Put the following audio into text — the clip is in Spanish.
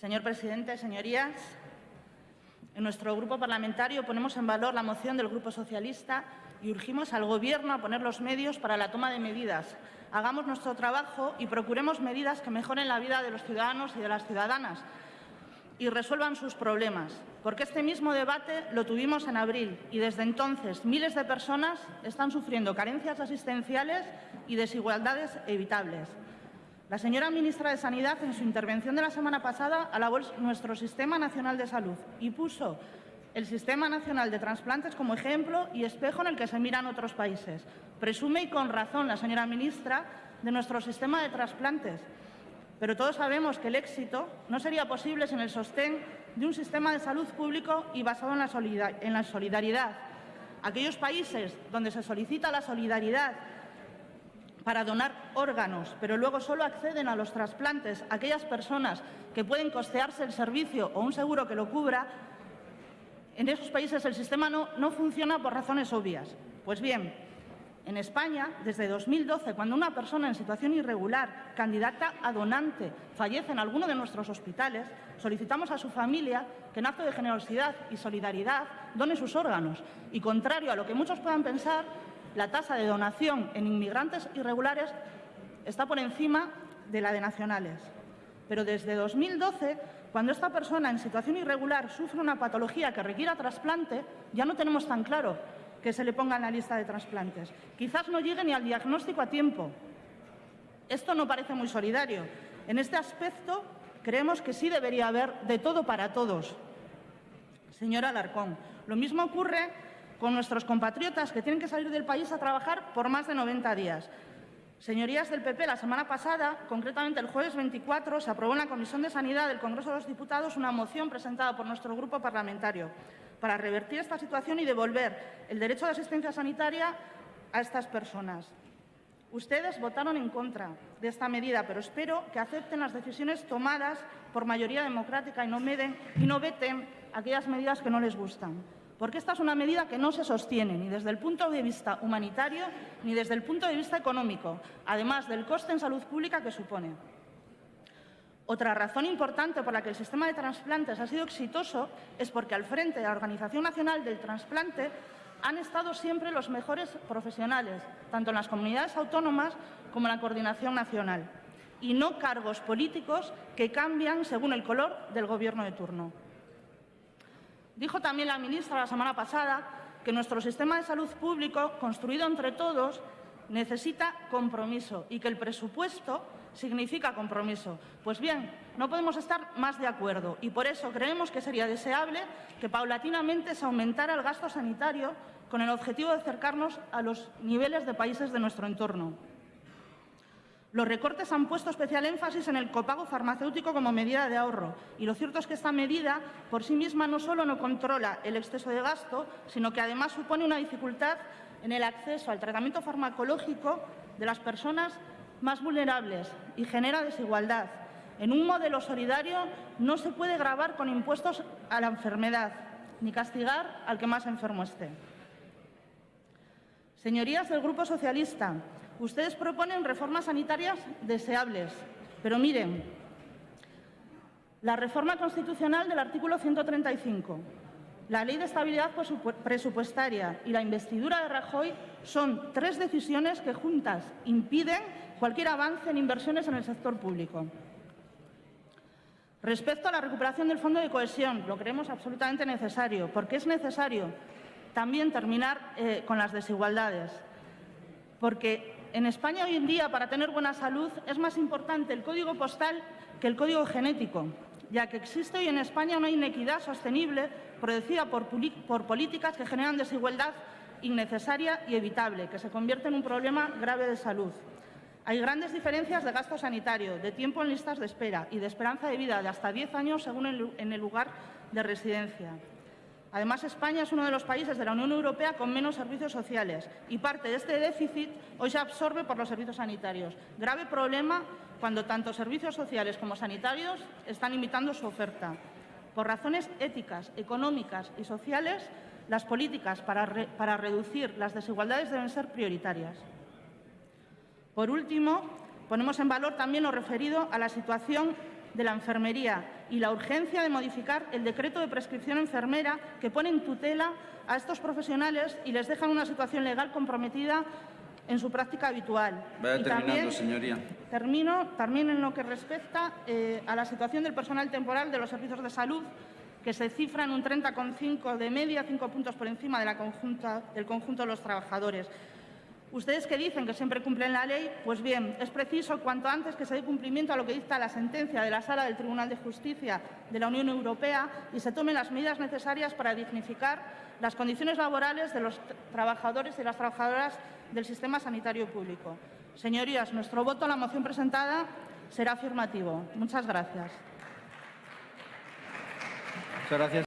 Señor presidente, señorías, en nuestro grupo parlamentario ponemos en valor la moción del Grupo Socialista y urgimos al Gobierno a poner los medios para la toma de medidas. Hagamos nuestro trabajo y procuremos medidas que mejoren la vida de los ciudadanos y de las ciudadanas y resuelvan sus problemas, porque este mismo debate lo tuvimos en abril y desde entonces miles de personas están sufriendo carencias asistenciales y desigualdades evitables. La señora ministra de Sanidad, en su intervención de la semana pasada, alabó nuestro Sistema Nacional de Salud y puso el Sistema Nacional de Transplantes como ejemplo y espejo en el que se miran otros países. Presume, y con razón, la señora ministra, de nuestro sistema de trasplantes, pero todos sabemos que el éxito no sería posible sin el sostén de un sistema de salud público y basado en la, en la solidaridad. Aquellos países donde se solicita la solidaridad para donar órganos, pero luego solo acceden a los trasplantes aquellas personas que pueden costearse el servicio o un seguro que lo cubra, en esos países el sistema no, no funciona por razones obvias. Pues bien, en España, desde 2012, cuando una persona en situación irregular, candidata a donante, fallece en alguno de nuestros hospitales, solicitamos a su familia que en acto de generosidad y solidaridad done sus órganos. Y contrario a lo que muchos puedan pensar, la tasa de donación en inmigrantes irregulares está por encima de la de nacionales. Pero desde 2012, cuando esta persona en situación irregular sufre una patología que requiera trasplante, ya no tenemos tan claro que se le ponga en la lista de trasplantes. Quizás no llegue ni al diagnóstico a tiempo. Esto no parece muy solidario. En este aspecto creemos que sí debería haber de todo para todos. Señora Alarcón, lo mismo ocurre con nuestros compatriotas que tienen que salir del país a trabajar por más de 90 días. Señorías del PP, la semana pasada, concretamente el jueves 24, se aprobó en la Comisión de Sanidad del Congreso de los Diputados una moción presentada por nuestro grupo parlamentario para revertir esta situación y devolver el derecho de asistencia sanitaria a estas personas. Ustedes votaron en contra de esta medida, pero espero que acepten las decisiones tomadas por mayoría democrática y no, y no veten aquellas medidas que no les gustan. Porque esta es una medida que no se sostiene ni desde el punto de vista humanitario ni desde el punto de vista económico, además del coste en salud pública que supone. Otra razón importante por la que el sistema de trasplantes ha sido exitoso es porque al frente de la Organización Nacional del Trasplante han estado siempre los mejores profesionales, tanto en las comunidades autónomas como en la coordinación nacional, y no cargos políticos que cambian según el color del Gobierno de turno. Dijo también la ministra la semana pasada que nuestro sistema de salud público, construido entre todos, necesita compromiso y que el presupuesto significa compromiso. Pues bien, no podemos estar más de acuerdo y por eso creemos que sería deseable que paulatinamente se aumentara el gasto sanitario con el objetivo de acercarnos a los niveles de países de nuestro entorno. Los recortes han puesto especial énfasis en el copago farmacéutico como medida de ahorro y lo cierto es que esta medida por sí misma no solo no controla el exceso de gasto, sino que además supone una dificultad en el acceso al tratamiento farmacológico de las personas más vulnerables y genera desigualdad. En un modelo solidario no se puede grabar con impuestos a la enfermedad ni castigar al que más enfermo esté. Señorías del Grupo Socialista, ustedes proponen reformas sanitarias deseables, pero miren, la reforma constitucional del artículo 135, la Ley de Estabilidad Presupuestaria y la investidura de Rajoy son tres decisiones que juntas impiden cualquier avance en inversiones en el sector público. Respecto a la recuperación del Fondo de Cohesión, lo creemos absolutamente necesario, porque es necesario también terminar eh, con las desigualdades, porque en España hoy en día, para tener buena salud, es más importante el código postal que el código genético ya que existe hoy en España una inequidad sostenible producida por, políticas que generan desigualdad innecesaria y evitable, que se convierte en un problema grave de salud. Hay grandes diferencias de gasto sanitario, de tiempo en listas de espera y de esperanza de vida de hasta 10 años según en el lugar de residencia. Además, España es uno de los países de la Unión Europea con menos servicios sociales y parte de este déficit hoy se absorbe por los servicios sanitarios. Grave problema cuando tanto servicios sociales como sanitarios están limitando su oferta. Por razones éticas, económicas y sociales, las políticas para, reducir las desigualdades deben ser prioritarias. Por último, ponemos en valor también lo referido a la situación de la enfermería y la urgencia de modificar el decreto de prescripción enfermera que pone en tutela a estos profesionales y les deja en una situación legal comprometida en su práctica habitual. Vaya Y terminando, también- señoría. Termino también en lo que respecta eh, a la situación del personal temporal de los servicios de salud, que se cifra en un 30,5 de media, cinco puntos por encima de la conjunta- del conjunto de los trabajadores. Ustedes que dicen que siempre cumplen la ley, pues bien, es preciso cuanto antes que se dé cumplimiento a lo que dicta la sentencia de la Sala del Tribunal de Justicia de la Unión Europea y se tomen las medidas necesarias para dignificar las condiciones laborales de los trabajadores y las trabajadoras del sistema sanitario público. Señorías, nuestro voto a la moción presentada será afirmativo. Muchas gracias. Muchas gracias.